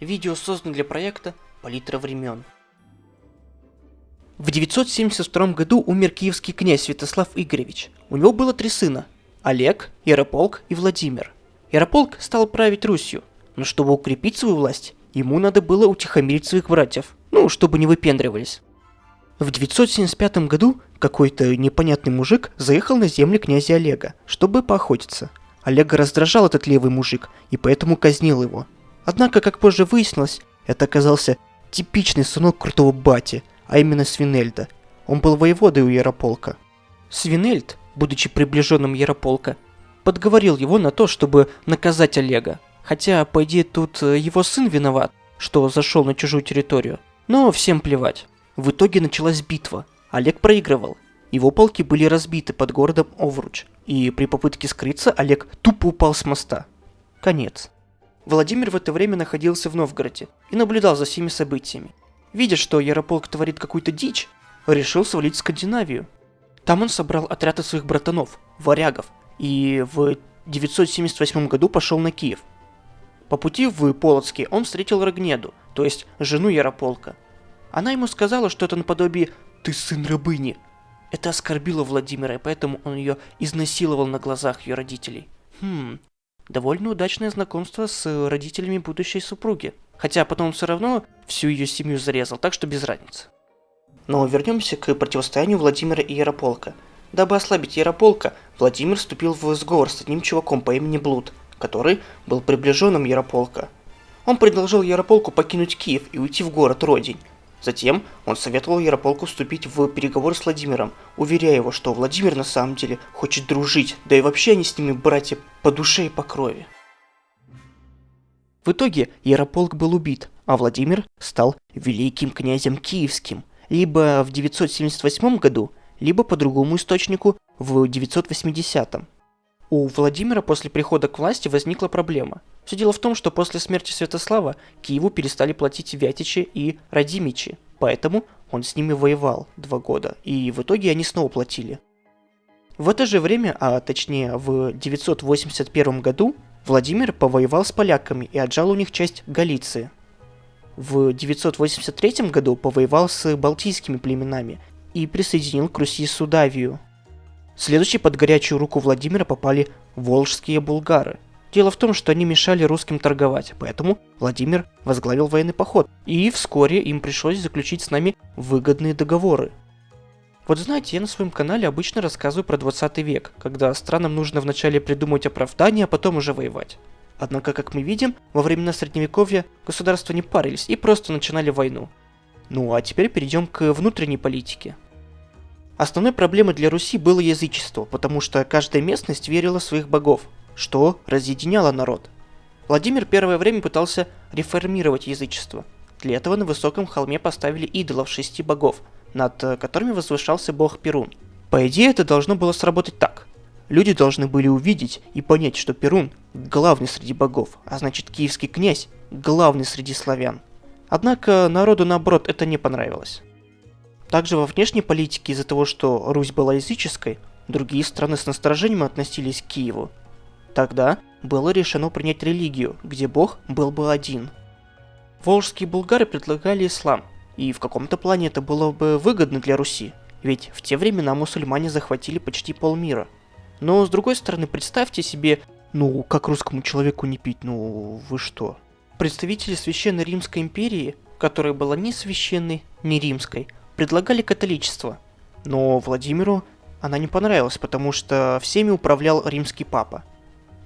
Видео создано для проекта «Палитра времен». В 972 году умер киевский князь Святослав Игоревич. У него было три сына – Олег, Ярополк и Владимир. Ярополк стал править Русью, но чтобы укрепить свою власть, ему надо было утихомирить своих братьев, ну, чтобы не выпендривались. В 975 году какой-то непонятный мужик заехал на земли князя Олега, чтобы поохотиться. Олега раздражал этот левый мужик, и поэтому казнил его – Однако, как позже выяснилось, это оказался типичный сынок крутого бати, а именно Свинельда. Он был воеводой у Ярополка. Свинельд, будучи приближенным Ярополка, подговорил его на то, чтобы наказать Олега. Хотя, по идее, тут э, его сын виноват, что зашел на чужую территорию. Но всем плевать. В итоге началась битва. Олег проигрывал. Его полки были разбиты под городом Овруч. И при попытке скрыться Олег тупо упал с моста. Конец. Владимир в это время находился в Новгороде и наблюдал за всеми событиями. Видя, что Ярополк творит какую-то дичь, решил свалить в Скандинавию. Там он собрал отряд своих братанов, варягов, и в 978 году пошел на Киев. По пути в Полоцке он встретил Рогнеду, то есть жену Ярополка. Она ему сказала что это наподобие «ты сын рабыни». Это оскорбило Владимира, и поэтому он ее изнасиловал на глазах ее родителей. Хм, довольно удачное знакомство с родителями будущей супруги. Хотя потом все равно всю ее семью зарезал, так что без разницы. Но вернемся к противостоянию Владимира и Ярополка. Дабы ослабить Ярополка, Владимир вступил в сговор с одним чуваком по имени Блуд, который был приближенным Ярополка. Он предложил Ярополку покинуть Киев и уйти в город Родень, Затем он советовал Ярополку вступить в переговоры с Владимиром, уверяя его, что Владимир на самом деле хочет дружить, да и вообще они с ними братья по душе и по крови. В итоге Ярополк был убит, а Владимир стал великим князем киевским, либо в 978 году, либо по другому источнику в 980. У Владимира после прихода к власти возникла проблема. Все дело в том, что после смерти Святослава Киеву перестали платить Вятичи и Радимичи, поэтому он с ними воевал два года, и в итоге они снова платили. В это же время, а точнее в 981 году, Владимир повоевал с поляками и отжал у них часть Галиции. В 983 году повоевал с балтийскими племенами и присоединил к Руси Судавию – Следующие под горячую руку Владимира попали волжские булгары. Дело в том, что они мешали русским торговать, поэтому Владимир возглавил военный поход, и вскоре им пришлось заключить с нами выгодные договоры. Вот знаете, я на своем канале обычно рассказываю про 20 век, когда странам нужно вначале придумать оправдание, а потом уже воевать. Однако, как мы видим, во времена Средневековья государства не парились и просто начинали войну. Ну а теперь перейдем к внутренней политике. Основной проблемой для Руси было язычество, потому что каждая местность верила в своих богов, что разъединяло народ. Владимир первое время пытался реформировать язычество. Для этого на высоком холме поставили идолов шести богов, над э, которыми возвышался бог Перун. По идее, это должно было сработать так. Люди должны были увидеть и понять, что Перун – главный среди богов, а значит киевский князь – главный среди славян. Однако народу наоборот это не понравилось. Также во внешней политике из-за того, что Русь была языческой, другие страны с насторожением относились к Киеву. Тогда было решено принять религию, где бог был бы один. Волжские булгары предлагали ислам, и в каком-то плане это было бы выгодно для Руси, ведь в те времена мусульмане захватили почти полмира. Но с другой стороны, представьте себе, ну, как русскому человеку не пить, ну, вы что? Представители Священной Римской империи, которая была ни священной, ни римской, предлагали католичество, но Владимиру она не понравилась, потому что всеми управлял римский папа.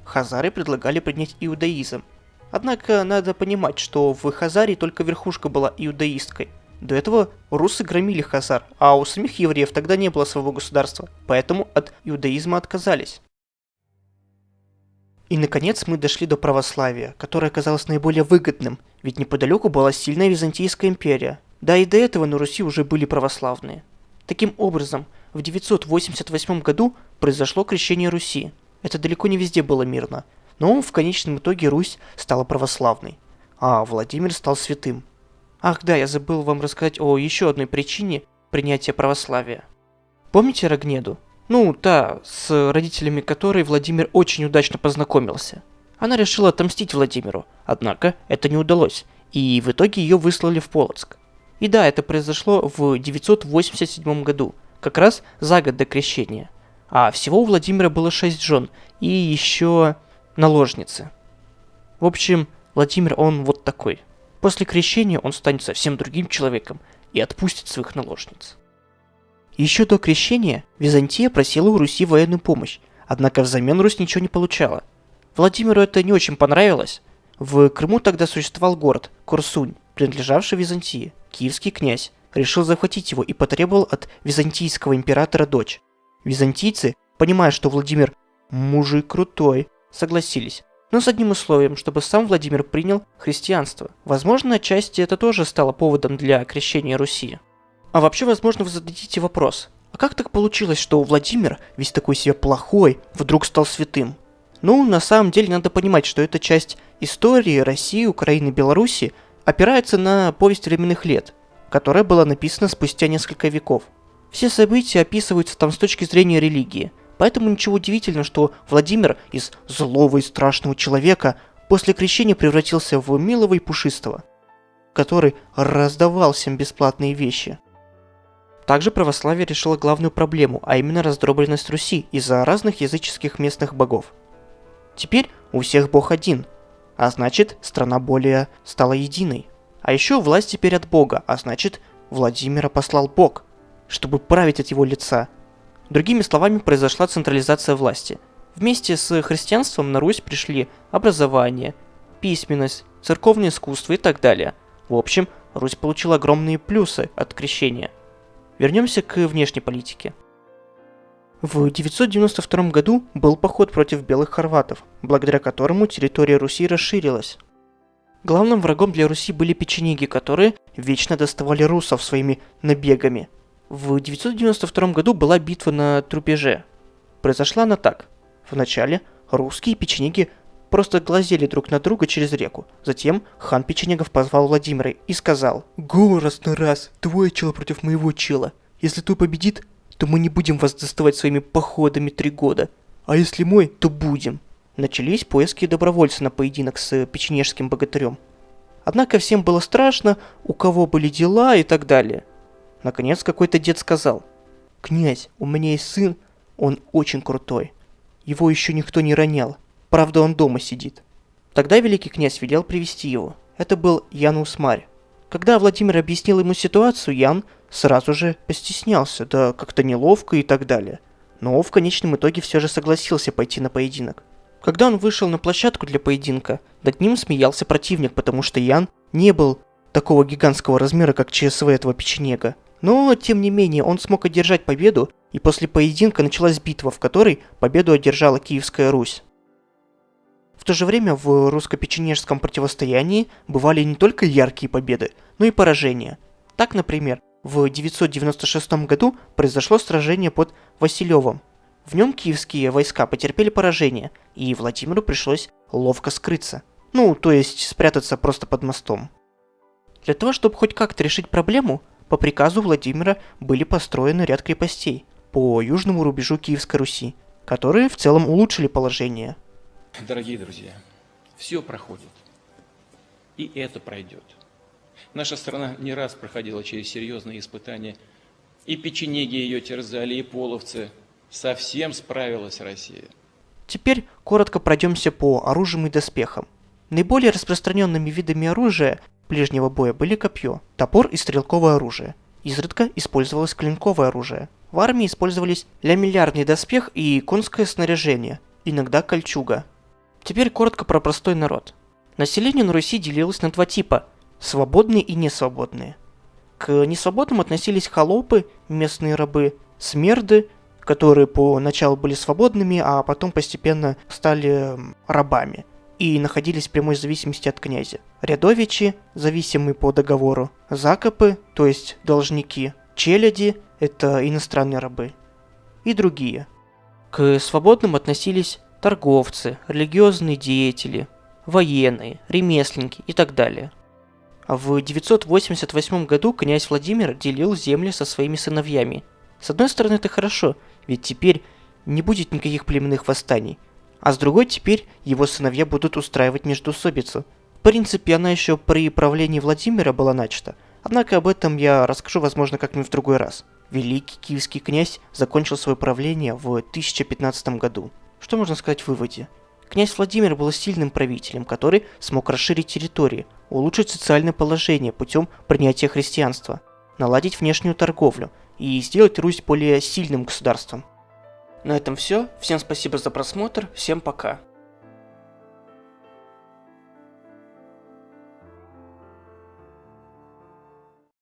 Хазары предлагали принять иудаизм. Однако надо понимать, что в Хазарии только верхушка была иудаисткой. До этого русы громили Хазар, а у самих евреев тогда не было своего государства, поэтому от иудаизма отказались. И наконец мы дошли до православия, которое оказалось наиболее выгодным, ведь неподалеку была сильная Византийская империя, да и до этого на Руси уже были православные. Таким образом, в 988 году произошло крещение Руси. Это далеко не везде было мирно, но в конечном итоге Русь стала православной, а Владимир стал святым. Ах да, я забыл вам рассказать о еще одной причине принятия православия. Помните Рогнеду? Ну, та, с родителями которой Владимир очень удачно познакомился. Она решила отомстить Владимиру, однако это не удалось, и в итоге ее выслали в Полоцк. И да, это произошло в 987 году, как раз за год до крещения. А всего у Владимира было шесть жен и еще наложницы. В общем, Владимир, он вот такой. После крещения он станет совсем другим человеком и отпустит своих наложниц. Еще до крещения Византия просила у Руси военную помощь, однако взамен Русь ничего не получала. Владимиру это не очень понравилось. В Крыму тогда существовал город Курсунь, принадлежавший Византии. Киевский князь решил захватить его и потребовал от византийского императора дочь. Византийцы, понимая, что Владимир мужик крутой, согласились, но с одним условием, чтобы сам Владимир принял христианство. Возможно, отчасти это тоже стало поводом для крещения Руси. А вообще, возможно, вы зададите вопрос, а как так получилось, что Владимир, весь такой себе плохой, вдруг стал святым? Ну, на самом деле надо понимать, что эта часть истории России, Украины, Беларуси опирается на повесть временных лет, которая была написана спустя несколько веков. Все события описываются там с точки зрения религии, поэтому ничего удивительного, что Владимир из злого и страшного человека после крещения превратился в милого и пушистого, который раздавал всем бесплатные вещи. Также православие решило главную проблему, а именно раздробленность Руси из-за разных языческих местных богов. Теперь у всех бог один, а значит страна более стала единой. А еще власть теперь от бога, а значит Владимира послал бог, чтобы править от его лица. Другими словами, произошла централизация власти. Вместе с христианством на Русь пришли образование, письменность, церковное искусство и так далее. В общем, Русь получила огромные плюсы от крещения – Вернемся к внешней политике. В 992 году был поход против белых хорватов, благодаря которому территория Руси расширилась. Главным врагом для Руси были печенеги, которые вечно доставали русов своими набегами. В 992 году была битва на Трупеже. Произошла она так. Вначале русские печенеги просто глазели друг на друга через реку. Затем хан Печенегов позвал Владимира и сказал «Го раз на раз, твой чел против моего чела. Если твой победит, то мы не будем вас доставать своими походами три года. А если мой, то будем. Начались поиски добровольца на поединок с печенежским богатырем. Однако всем было страшно, у кого были дела и так далее. Наконец какой-то дед сказал, «Князь, у меня есть сын, он очень крутой. Его еще никто не ронял, правда он дома сидит». Тогда великий князь велел привести его. Это был Ян Усмарь. Когда Владимир объяснил ему ситуацию, Ян сразу же постеснялся, да как-то неловко и так далее. Но в конечном итоге все же согласился пойти на поединок. Когда он вышел на площадку для поединка, над ним смеялся противник, потому что Ян не был такого гигантского размера, как ЧСВ этого печенега. Но, тем не менее, он смог одержать победу, и после поединка началась битва, в которой победу одержала Киевская Русь. В то же время в русско-печенежском противостоянии бывали не только яркие победы, но и поражения. Так, например, в 996 году произошло сражение под Василевом. В нем киевские войска потерпели поражение, и Владимиру пришлось ловко скрыться. Ну, то есть спрятаться просто под мостом. Для того, чтобы хоть как-то решить проблему, по приказу Владимира были построены ряд крепостей по южному рубежу Киевской Руси, которые в целом улучшили положение. Дорогие друзья, все проходит, и это пройдет. Наша страна не раз проходила через серьезные испытания. И печенеги ее терзали, и половцы. Совсем справилась Россия. Теперь коротко пройдемся по оружиям и доспехам. Наиболее распространенными видами оружия ближнего боя были копье, топор и стрелковое оружие. Изредка использовалось клинковое оружие. В армии использовались лямиллярный доспех и конское снаряжение, иногда кольчуга. Теперь коротко про простой народ. Население на Руси делилось на два типа свободные и несвободные. К несвободным относились холопы, местные рабы, смерды, которые поначалу были свободными, а потом постепенно стали рабами и находились в прямой зависимости от князя. Рядовичи, зависимые по договору, закопы, то есть должники, челяди, это иностранные рабы, и другие. К свободным относились торговцы, религиозные деятели, военные, ремесленники и так далее – в 988 году князь Владимир делил земли со своими сыновьями. С одной стороны это хорошо, ведь теперь не будет никаких племенных восстаний. А с другой теперь его сыновья будут устраивать междоусобицу. принципе, она еще при правлении Владимира была начата, однако об этом я расскажу, возможно, как-нибудь в другой раз. Великий киевский князь закончил свое правление в 1015 году. Что можно сказать в выводе? Князь Владимир был сильным правителем, который смог расширить территории, улучшить социальное положение путем принятия христианства, наладить внешнюю торговлю и сделать Русь более сильным государством. На этом все. Всем спасибо за просмотр. Всем пока.